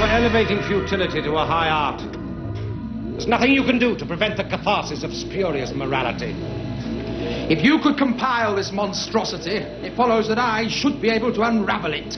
were elevating futility to a high art. There's nothing you can do to prevent the catharsis of spurious morality. If you could compile this monstrosity, it follows that I should be able to unravel it.